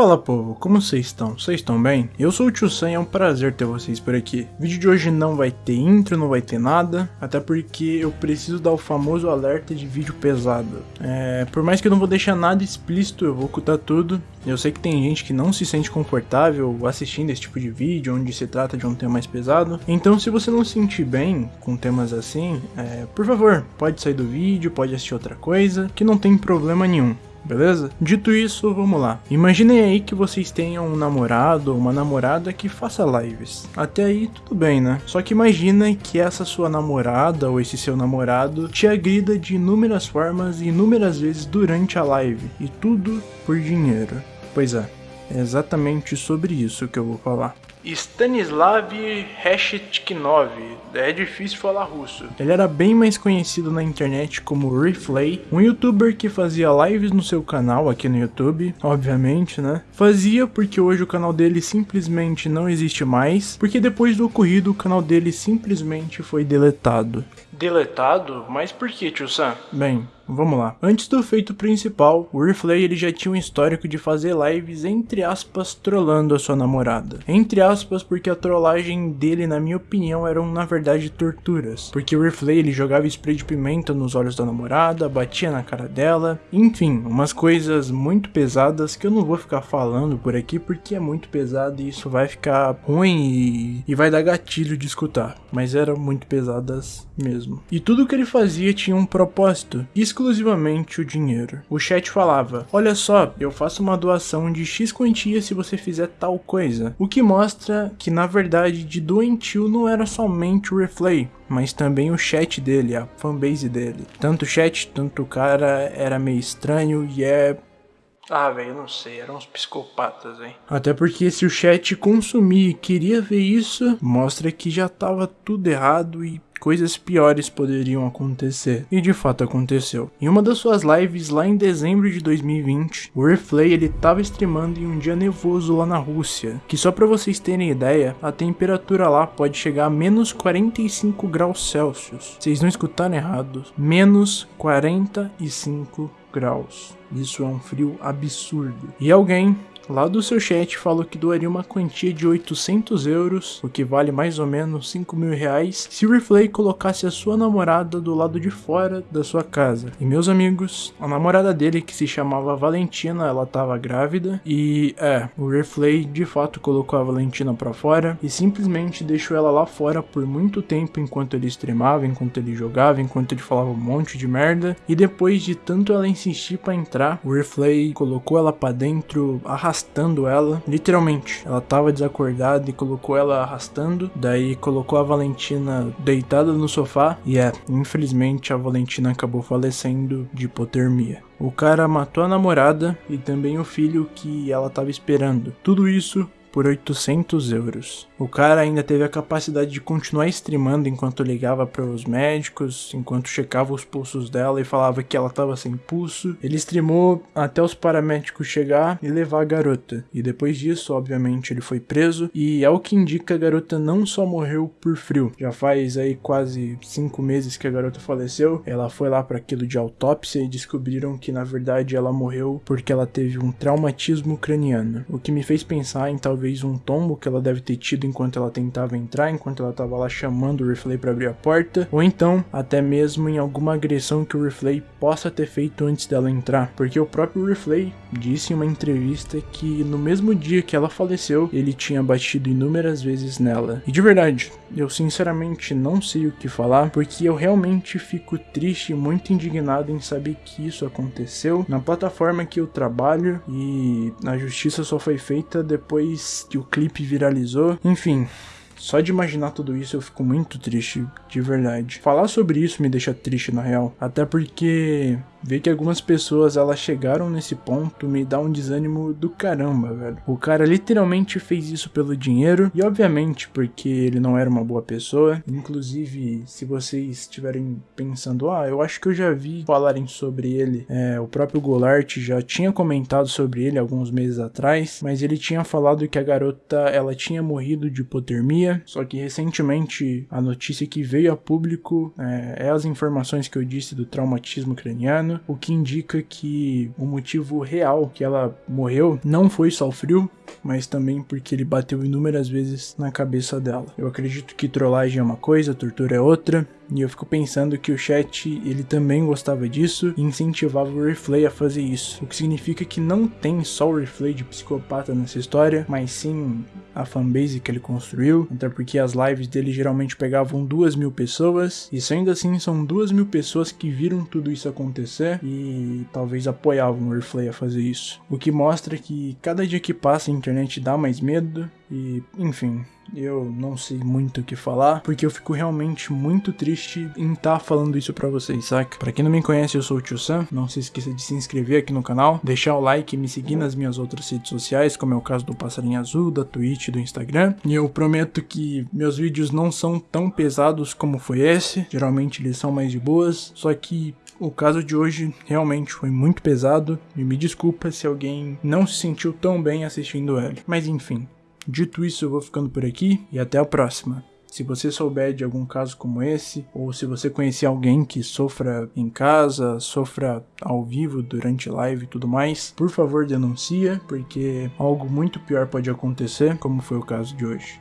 Fala povo, como vocês estão? Vocês estão bem? Eu sou o Tio Sam e é um prazer ter vocês por aqui. O vídeo de hoje não vai ter intro, não vai ter nada, até porque eu preciso dar o famoso alerta de vídeo pesado. É, por mais que eu não vou deixar nada explícito, eu vou ocultar tudo. Eu sei que tem gente que não se sente confortável assistindo esse tipo de vídeo, onde se trata de um tema mais pesado. Então se você não se sentir bem com temas assim, é, por favor, pode sair do vídeo, pode assistir outra coisa, que não tem problema nenhum beleza? Dito isso, vamos lá. Imaginem aí que vocês tenham um namorado ou uma namorada que faça lives. Até aí tudo bem, né? Só que imagina que essa sua namorada ou esse seu namorado te agrida de inúmeras formas e inúmeras vezes durante a live. E tudo por dinheiro. Pois é, é exatamente sobre isso que eu vou falar. Stanislav Reshetkinov, é difícil falar russo. Ele era bem mais conhecido na internet como Reflay, um youtuber que fazia lives no seu canal aqui no YouTube, obviamente, né? Fazia porque hoje o canal dele simplesmente não existe mais, porque depois do ocorrido o canal dele simplesmente foi deletado. Deletado? Mas por que, tio Sam? Bem, Vamos lá. Antes do feito principal, o Reflay ele já tinha um histórico de fazer lives entre aspas trollando a sua namorada. Entre aspas porque a trollagem dele na minha opinião eram na verdade torturas. Porque o Reflay ele jogava spray de pimenta nos olhos da namorada, batia na cara dela, enfim, umas coisas muito pesadas que eu não vou ficar falando por aqui porque é muito pesado e isso vai ficar ruim e, e vai dar gatilho de escutar. Mas eram muito pesadas mesmo. E tudo que ele fazia tinha um propósito. Isso exclusivamente o dinheiro. O chat falava: Olha só, eu faço uma doação de X quantia se você fizer tal coisa. O que mostra que na verdade de doentio não era somente o Reflay, mas também o chat dele, a fanbase dele. Tanto o chat, tanto o cara era meio estranho e é ah, velho, não sei, eram uns psicopatas, hein? Até porque se o chat consumir e queria ver isso, mostra que já tava tudo errado e coisas piores poderiam acontecer. E de fato aconteceu. Em uma das suas lives lá em dezembro de 2020, o Reflay ele tava streamando em um dia nevoso lá na Rússia, que só para vocês terem ideia, a temperatura lá pode chegar a menos 45 graus Celsius. Vocês não escutaram errado, menos 45 graus. Isso é um frio absurdo. E alguém lá do seu chat falou que doaria uma quantia de 800 euros, o que vale mais ou menos 5 mil reais, se o Reflay colocasse a sua namorada do lado de fora da sua casa. E meus amigos, a namorada dele, que se chamava Valentina, ela tava grávida, e é, o Reflay de fato colocou a Valentina pra fora e simplesmente deixou ela lá fora por muito tempo enquanto ele streamava, enquanto ele jogava, enquanto ele falava um monte de merda, e depois de tanto ela insistir para entrar, o Reflay colocou ela para dentro, arrastando arrastando ela, literalmente. Ela tava desacordada e colocou ela arrastando, daí colocou a Valentina deitada no sofá e é, infelizmente a Valentina acabou falecendo de hipotermia. O cara matou a namorada e também o filho que ela tava esperando. Tudo isso por 800 euros. O cara ainda teve a capacidade de continuar streamando enquanto ligava para os médicos, enquanto checava os pulsos dela e falava que ela estava sem pulso. Ele streamou até os paramédicos chegar e levar a garota. E depois disso, obviamente, ele foi preso e é o que indica a garota não só morreu por frio. Já faz aí quase cinco meses que a garota faleceu. Ela foi lá para aquilo de autópsia e descobriram que na verdade ela morreu porque ela teve um traumatismo craniano. O que me fez pensar em talvez talvez um tombo que ela deve ter tido enquanto ela tentava entrar, enquanto ela estava lá chamando o Reflay para abrir a porta, ou então até mesmo em alguma agressão que o Reflay possa ter feito antes dela entrar, porque o próprio Reflay disse em uma entrevista que no mesmo dia que ela faleceu, ele tinha batido inúmeras vezes nela. E de verdade, eu sinceramente não sei o que falar, porque eu realmente fico triste e muito indignado em saber que isso aconteceu na plataforma que eu trabalho e a justiça só foi feita depois que o clipe viralizou. Enfim, só de imaginar tudo isso eu fico muito triste, de verdade. Falar sobre isso me deixa triste na real, até porque ver que algumas pessoas elas chegaram nesse ponto me dá um desânimo do caramba, velho. O cara literalmente fez isso pelo dinheiro e obviamente porque ele não era uma boa pessoa. Inclusive, se vocês estiverem pensando, ah, eu acho que eu já vi falarem sobre ele, é, o próprio Golart já tinha comentado sobre ele alguns meses atrás, mas ele tinha falado que a garota ela tinha morrido de hipotermia sabia, só que recentemente a notícia que veio a público é, é as informações que eu disse do traumatismo craniano, o que indica que o motivo real que ela morreu não foi só o frio, mas também porque ele bateu inúmeras vezes na cabeça dela. Eu acredito que trollagem é uma coisa, tortura é outra, e eu fico pensando que o chat ele também gostava disso e incentivava o Reflay a fazer isso. O que significa que não tem só o Reflay de psicopata nessa história, mas sim a fanbase que ele construiu. Até porque as lives dele geralmente pegavam duas mil pessoas. E ainda assim são duas mil pessoas que viram tudo isso acontecer e talvez apoiavam o Reflay a fazer isso. O que mostra que cada dia que passa a internet dá mais medo e, enfim, eu não sei muito o que falar, porque eu fico realmente muito triste em estar tá falando isso pra vocês, saca? Pra quem não me conhece, eu sou o Tio Sam, não se esqueça de se inscrever aqui no canal, deixar o like e me seguir nas minhas outras redes sociais, como é o caso do Passarinho Azul, da Twitch do Instagram. E eu prometo que meus vídeos não são tão pesados como foi esse, geralmente eles são mais de boas, só que o caso de hoje realmente foi muito pesado e me desculpa se alguém não se sentiu tão bem assistindo ele. Mas enfim, Dito isso, eu vou ficando por aqui e até a próxima. Se você souber de algum caso como esse, ou se você conhecer alguém que sofra em casa, sofra ao vivo durante live e tudo mais, por favor denuncia, porque algo muito pior pode acontecer, como foi o caso de hoje.